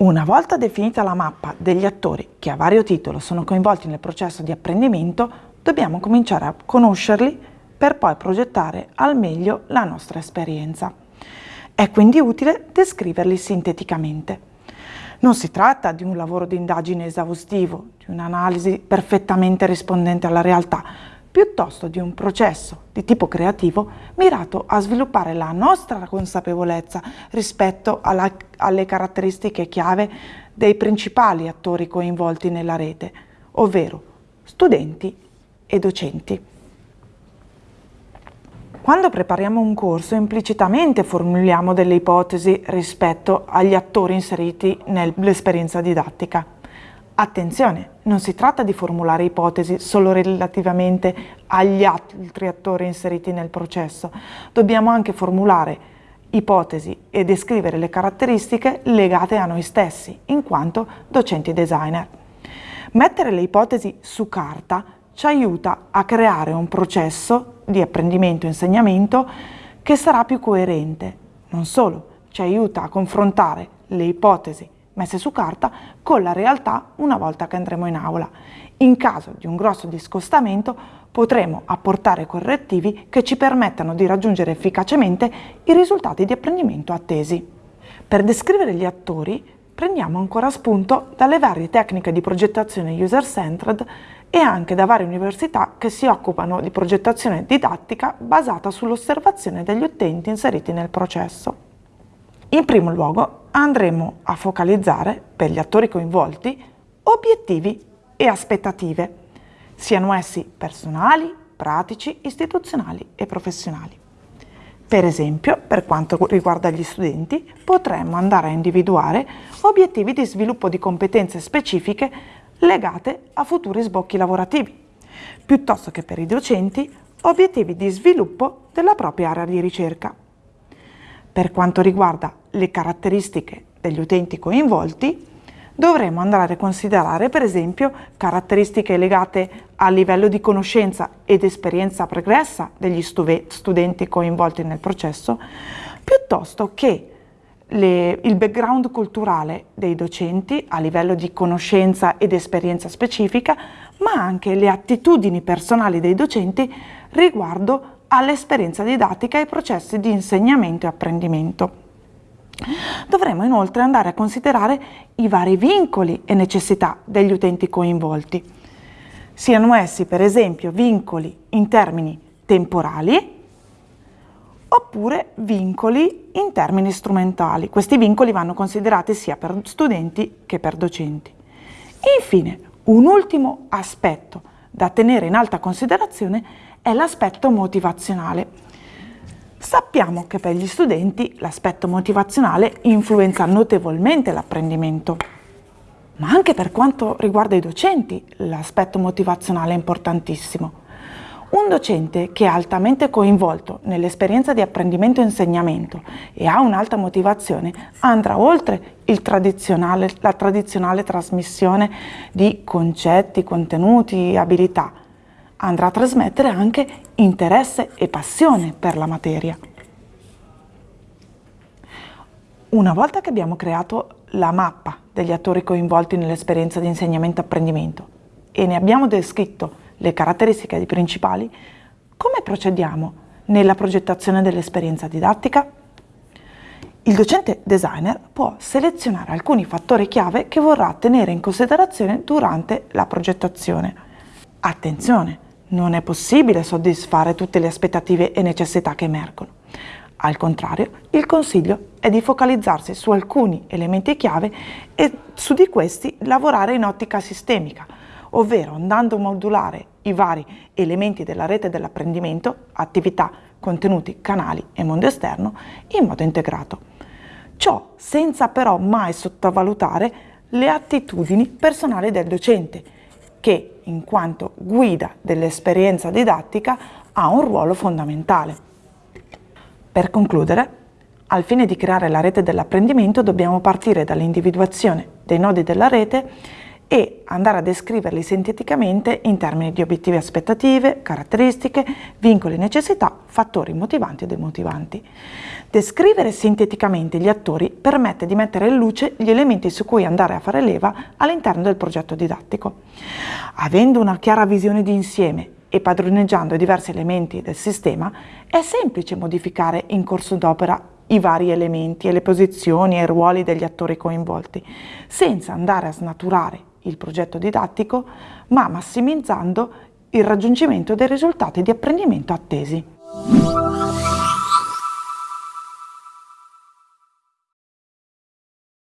Una volta definita la mappa degli attori che a vario titolo sono coinvolti nel processo di apprendimento, dobbiamo cominciare a conoscerli per poi progettare al meglio la nostra esperienza. È quindi utile descriverli sinteticamente. Non si tratta di un lavoro di indagine esaustivo, di un'analisi perfettamente rispondente alla realtà, piuttosto di un processo di tipo creativo mirato a sviluppare la nostra consapevolezza rispetto alla, alle caratteristiche chiave dei principali attori coinvolti nella rete, ovvero studenti e docenti. Quando prepariamo un corso implicitamente formuliamo delle ipotesi rispetto agli attori inseriti nell'esperienza didattica. Attenzione, non si tratta di formulare ipotesi solo relativamente agli altri attori inseriti nel processo, dobbiamo anche formulare ipotesi e descrivere le caratteristiche legate a noi stessi, in quanto docenti designer. Mettere le ipotesi su carta ci aiuta a creare un processo di apprendimento e insegnamento che sarà più coerente. Non solo, ci aiuta a confrontare le ipotesi messe su carta con la realtà una volta che andremo in aula. In caso di un grosso discostamento potremo apportare correttivi che ci permettano di raggiungere efficacemente i risultati di apprendimento attesi. Per descrivere gli attori prendiamo ancora spunto dalle varie tecniche di progettazione user-centered e anche da varie università che si occupano di progettazione didattica basata sull'osservazione degli utenti inseriti nel processo. In primo luogo andremo a focalizzare per gli attori coinvolti obiettivi e aspettative, siano essi personali, pratici, istituzionali e professionali. Per esempio, per quanto riguarda gli studenti, potremmo andare a individuare obiettivi di sviluppo di competenze specifiche legate a futuri sbocchi lavorativi, piuttosto che per i docenti obiettivi di sviluppo della propria area di ricerca. Per quanto riguarda le caratteristiche degli utenti coinvolti, dovremo andare a considerare per esempio caratteristiche legate al livello di conoscenza ed esperienza pregressa degli studenti coinvolti nel processo, piuttosto che le, il background culturale dei docenti a livello di conoscenza ed esperienza specifica, ma anche le attitudini personali dei docenti riguardo all'esperienza didattica e ai processi di insegnamento e apprendimento. Dovremo inoltre andare a considerare i vari vincoli e necessità degli utenti coinvolti, siano essi per esempio vincoli in termini temporali oppure vincoli in termini strumentali. Questi vincoli vanno considerati sia per studenti che per docenti. Infine, un ultimo aspetto da tenere in alta considerazione è l'aspetto motivazionale. Sappiamo che per gli studenti l'aspetto motivazionale influenza notevolmente l'apprendimento, ma anche per quanto riguarda i docenti l'aspetto motivazionale è importantissimo. Un docente che è altamente coinvolto nell'esperienza di apprendimento e insegnamento e ha un'alta motivazione andrà oltre tradizionale, la tradizionale trasmissione di concetti, contenuti, abilità, andrà a trasmettere anche interesse e passione per la materia. Una volta che abbiamo creato la mappa degli attori coinvolti nell'esperienza di insegnamento-apprendimento e ne abbiamo descritto le caratteristiche principali, come procediamo nella progettazione dell'esperienza didattica? Il docente designer può selezionare alcuni fattori chiave che vorrà tenere in considerazione durante la progettazione. Attenzione! Non è possibile soddisfare tutte le aspettative e necessità che emergono. Al contrario, il consiglio è di focalizzarsi su alcuni elementi chiave e su di questi lavorare in ottica sistemica, ovvero andando a modulare i vari elementi della rete dell'apprendimento, attività, contenuti, canali e mondo esterno in modo integrato. Ciò senza però mai sottovalutare le attitudini personali del docente, che, in quanto guida dell'esperienza didattica, ha un ruolo fondamentale. Per concludere, al fine di creare la rete dell'apprendimento dobbiamo partire dall'individuazione dei nodi della rete e andare a descriverli sinteticamente in termini di obiettivi aspettative, caratteristiche, vincoli e necessità, fattori motivanti e demotivanti. Descrivere sinteticamente gli attori permette di mettere in luce gli elementi su cui andare a fare leva all'interno del progetto didattico. Avendo una chiara visione di insieme e padroneggiando diversi elementi del sistema, è semplice modificare in corso d'opera i vari elementi e le posizioni e i ruoli degli attori coinvolti, senza andare a snaturare il progetto didattico, ma massimizzando il raggiungimento dei risultati di apprendimento attesi.